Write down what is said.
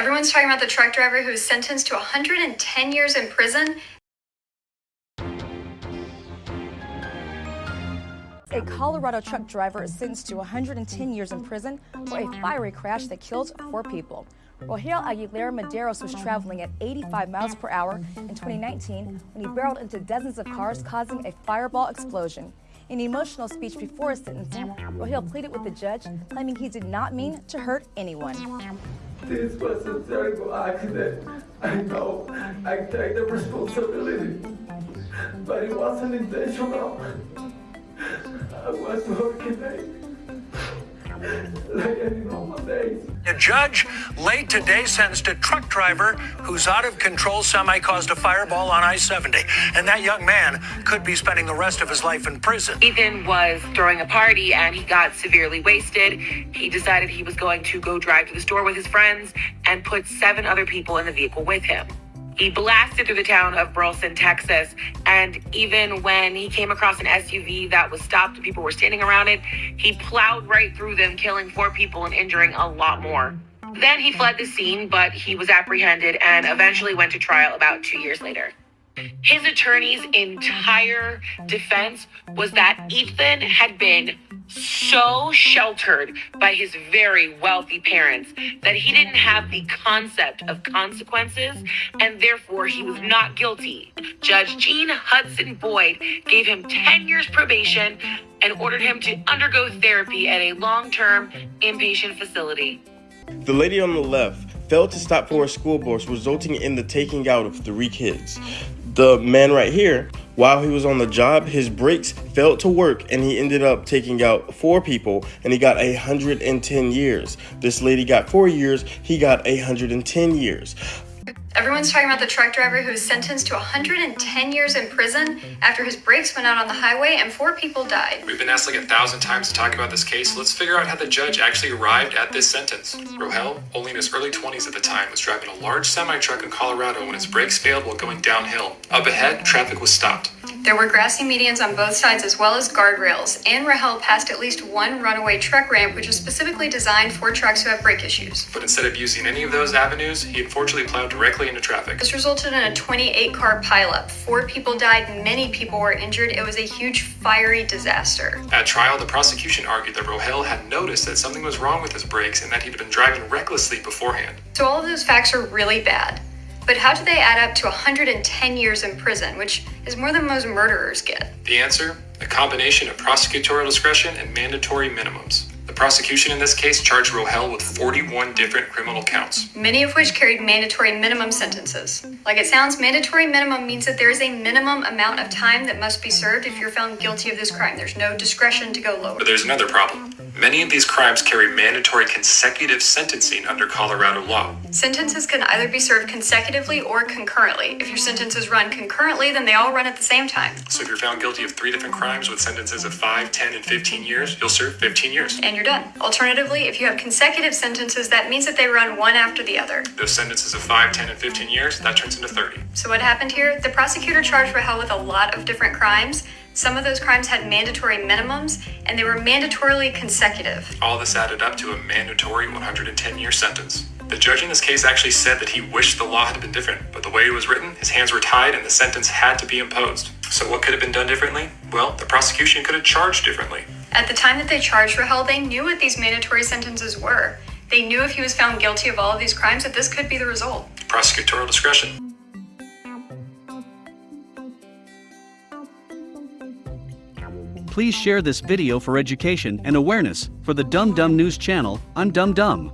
Everyone's talking about the truck driver who was sentenced to 110 years in prison. A Colorado truck driver is sentenced to 110 years in prison for a fiery crash that killed four people. Rogel Aguilera-Mederos was traveling at 85 miles per hour in 2019 when he barreled into dozens of cars, causing a fireball explosion. In an emotional speech before his sentencing, Rogel pleaded with the judge, claiming he did not mean to hurt anyone. This was a terrible accident. I know. I take the responsibility. But it wasn't intentional. I was working late. Like judge late today sentenced a truck driver whose out of control semi caused a fireball on I 70. And that young man could be spending the rest of his life in prison. Ethan was throwing a party and he got severely wasted. He decided he was going to go drive to the store with his friends and put seven other people in the vehicle with him. He blasted through the town of Burleson, Texas, and even when he came across an SUV that was stopped people were standing around it, he plowed right through them, killing four people and injuring a lot more. Then he fled the scene, but he was apprehended and eventually went to trial about two years later. His attorney's entire defense was that Ethan had been so sheltered by his very wealthy parents that he didn't have the concept of consequences and therefore he was not guilty. Judge Jean Hudson Boyd gave him 10 years probation and ordered him to undergo therapy at a long term inpatient facility. The lady on the left failed to stop for a school bus, resulting in the taking out of three kids. The man right here, while he was on the job, his brakes failed to work and he ended up taking out four people and he got 110 years. This lady got four years, he got 110 years. Everyone's talking about the truck driver who was sentenced to 110 years in prison after his brakes went out on the highway and four people died. We've been asked like a thousand times to talk about this case, let's figure out how the judge actually arrived at this sentence. Rogel, only in his early 20s at the time, was driving a large semi truck in Colorado when his brakes failed while going downhill. Up ahead, traffic was stopped. There were grassy medians on both sides as well as guardrails, and Rahel passed at least one runaway truck ramp, which is specifically designed for trucks who have brake issues. But instead of using any of those avenues, he unfortunately plowed directly into traffic. This resulted in a 28 car pileup. Four people died, many people were injured. It was a huge fiery disaster. At trial, the prosecution argued that Rogel had noticed that something was wrong with his brakes and that he'd been driving recklessly beforehand. So all of those facts are really bad. But how do they add up to 110 years in prison, which is more than most murderers get? The answer? A combination of prosecutorial discretion and mandatory minimums. The prosecution in this case charged Rogel with 41 different criminal counts. Many of which carried mandatory minimum sentences. Like it sounds, mandatory minimum means that there is a minimum amount of time that must be served if you're found guilty of this crime. There's no discretion to go lower. But there's another problem. Many of these crimes carry mandatory consecutive sentencing under Colorado law. Sentences can either be served consecutively or concurrently. If your sentences run concurrently, then they all run at the same time. So if you're found guilty of three different crimes with sentences of 5, 10, and 15 years, you'll serve 15 years. And you're done. Alternatively, if you have consecutive sentences, that means that they run one after the other. Those sentences of 5, 10, and 15 years, that turns into 30. So what happened here? The prosecutor charged Rahel with a lot of different crimes. Some of those crimes had mandatory minimums, and they were mandatorily consecutive. All this added up to a mandatory 110 year sentence. The judge in this case actually said that he wished the law had been different, but the way it was written, his hands were tied and the sentence had to be imposed. So what could have been done differently? Well, the prosecution could have charged differently. At the time that they charged Rahel, they knew what these mandatory sentences were. They knew if he was found guilty of all of these crimes that this could be the result. Prosecutorial discretion. Please share this video for education and awareness for the Dumb Dumb News channel on Dumb Dumb.